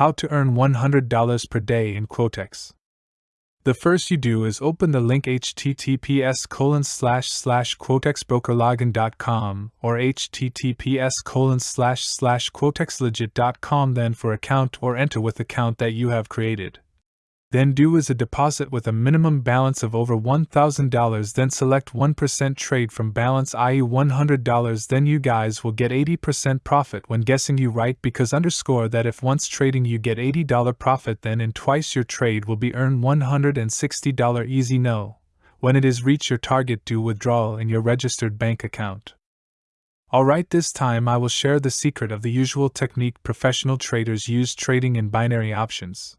How to earn $100 per day in Quotex. The first you do is open the link https colon slash slash quotexbrokerlogin.com or https colon slash slash quotexlegit.com then for account or enter with account that you have created. Then do is a deposit with a minimum balance of over $1,000. Then select 1% trade from balance, i.e., $100. Then you guys will get 80% profit when guessing you right because underscore that if once trading you get $80 profit, then in twice your trade will be earned $160 easy no. When it is reach your target, do withdrawal in your registered bank account. Alright, this time I will share the secret of the usual technique professional traders use trading in binary options.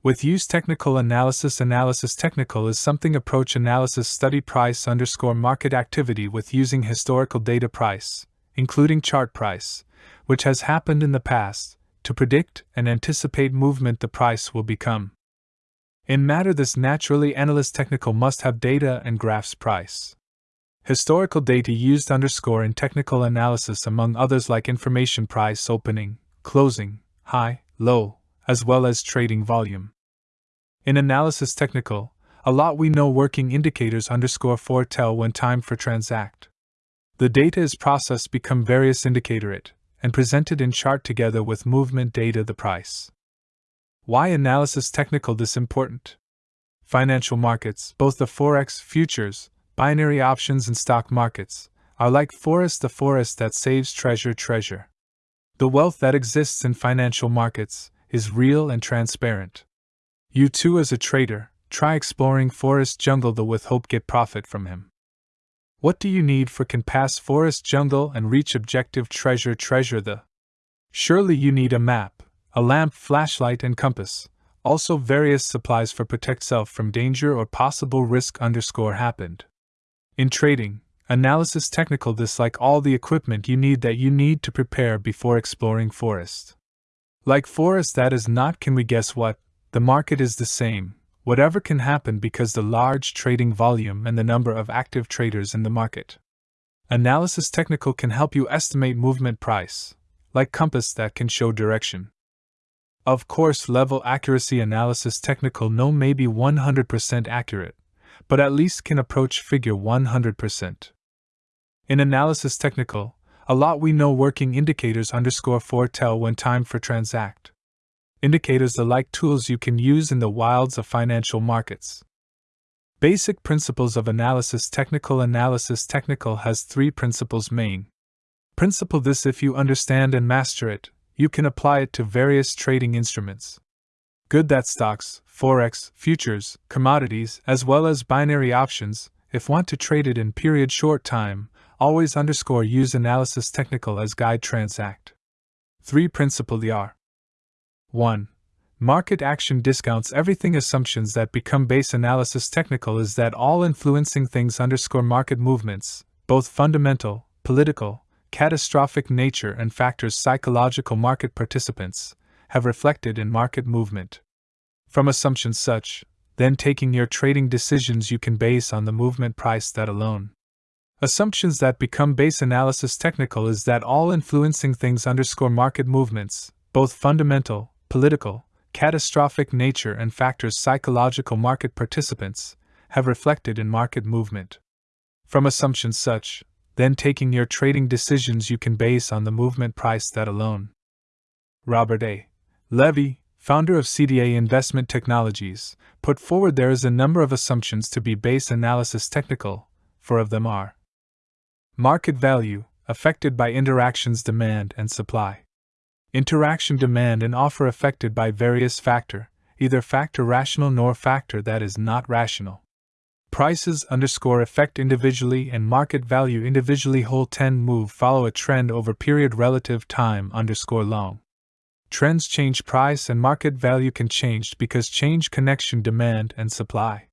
With use technical analysis analysis technical is something approach analysis study price underscore market activity with using historical data price, including chart price, which has happened in the past, to predict and anticipate movement the price will become. In matter this naturally analyst technical must have data and graphs price. Historical data used underscore in technical analysis among others like information price opening, closing, high, low, as well as trading volume. In analysis technical, a lot we know working indicators underscore foretell when time for transact. The data is processed become various indicator it, and presented in chart together with movement data the price. Why analysis technical this important? Financial markets, both the forex, futures, binary options and stock markets, are like forest the forest that saves treasure treasure. The wealth that exists in financial markets is real and transparent. You too, as a trader, try exploring forest jungle the with hope get profit from him. What do you need for can pass forest jungle and reach objective treasure treasure the? Surely you need a map, a lamp, flashlight, and compass, also various supplies for protect self from danger or possible risk underscore happened. In trading, analysis technical this like all the equipment you need that you need to prepare before exploring forest. Like forest that is not can we guess what, the market is the same, whatever can happen because the large trading volume and the number of active traders in the market. Analysis technical can help you estimate movement price, like compass that can show direction. Of course, level accuracy analysis technical no may be 100% accurate, but at least can approach figure 100%. In analysis technical, a lot we know working indicators underscore foretell when time for transact indicators are like tools you can use in the wilds of financial markets. Basic principles of analysis Technical analysis Technical has three principles main. Principle this if you understand and master it, you can apply it to various trading instruments. Good that stocks, forex, futures, commodities, as well as binary options, if want to trade it in period short time, always underscore use analysis technical as guide transact. 3 Principle are 1. Market action discounts everything assumptions that become base analysis technical is that all influencing things underscore market movements, both fundamental, political, catastrophic nature and factors psychological market participants, have reflected in market movement. From assumptions such, then taking your trading decisions you can base on the movement price that alone. Assumptions that become base analysis technical is that all influencing things underscore market movements, both fundamental, political, catastrophic nature and factors psychological market participants have reflected in market movement. From assumptions such, then taking your trading decisions you can base on the movement price that alone. Robert A. Levy, founder of CDA Investment Technologies, put forward there is a number of assumptions to be base analysis technical, four of them are market value, affected by interactions demand and supply. Interaction demand and offer affected by various factor, either factor rational nor factor that is not rational. Prices underscore affect individually and market value individually whole 10 move follow a trend over period relative time underscore long. Trends change price and market value can change because change connection demand and supply.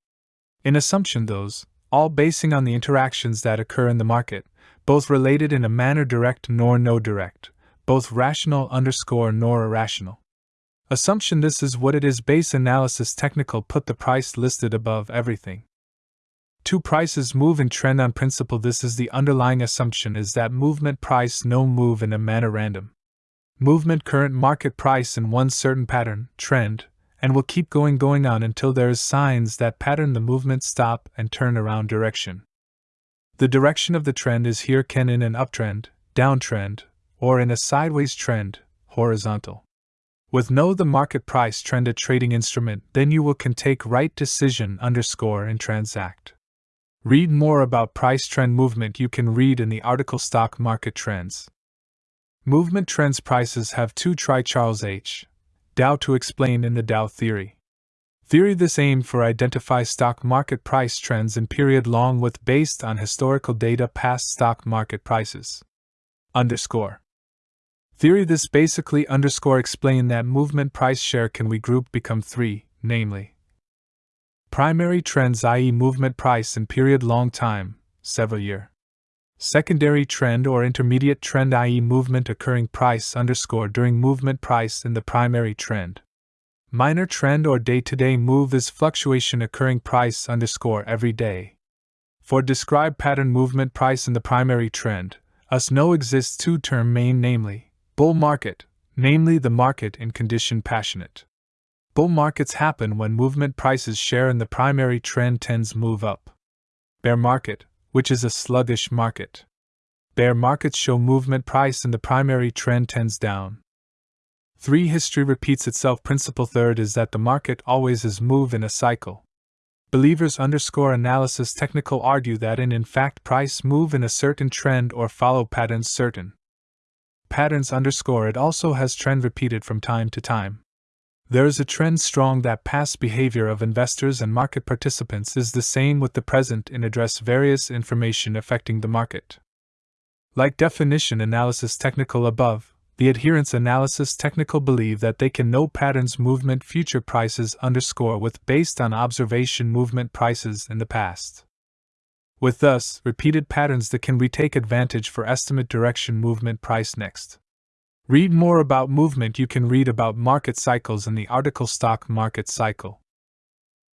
In assumption those, all basing on the interactions that occur in the market, both related in a manner direct nor no direct both rational underscore nor irrational. Assumption this is what it is base analysis technical put the price listed above everything. Two prices move in trend on principle this is the underlying assumption is that movement price no move in a manner random. movement current market price in one certain pattern, trend, and will keep going going on until there is signs that pattern the movement stop and turn around direction. The direction of the trend is here can in an uptrend, downtrend, or in a sideways trend, horizontal. With know the market price trend a trading instrument, then you will can take right decision underscore and transact. Read more about price trend movement you can read in the article Stock Market Trends. Movement trends prices have two try Charles H. Dow to explain in the Dow theory. Theory this aimed for identify stock market price trends in period long with based on historical data past stock market prices. Underscore. Theory this basically underscore explain that movement price share can we group become three, namely primary trends i.e. movement price in period long time, several year secondary trend or intermediate trend i.e. movement occurring price underscore during movement price in the primary trend. Minor trend or day-to-day move is fluctuation occurring price underscore every day. For describe pattern movement price in the primary trend, us know exists two term main namely, bull market, namely the market in condition passionate. Bull markets happen when movement prices share in the primary trend tends move up. Bear market, which is a sluggish market. Bear markets show movement price and the primary trend tends down. 3. History repeats itself. Principle third is that the market always is move in a cycle. Believers underscore analysis technical argue that in in fact price move in a certain trend or follow patterns certain. Patterns underscore it also has trend repeated from time to time. There is a trend strong that past behavior of investors and market participants is the same with the present in address various information affecting the market. Like definition analysis technical above, the adherence analysis technical believe that they can know patterns movement future prices underscore with based on observation movement prices in the past. With thus repeated patterns that can we take advantage for estimate direction movement price next. Read more about movement you can read about market cycles in the article Stock Market Cycle.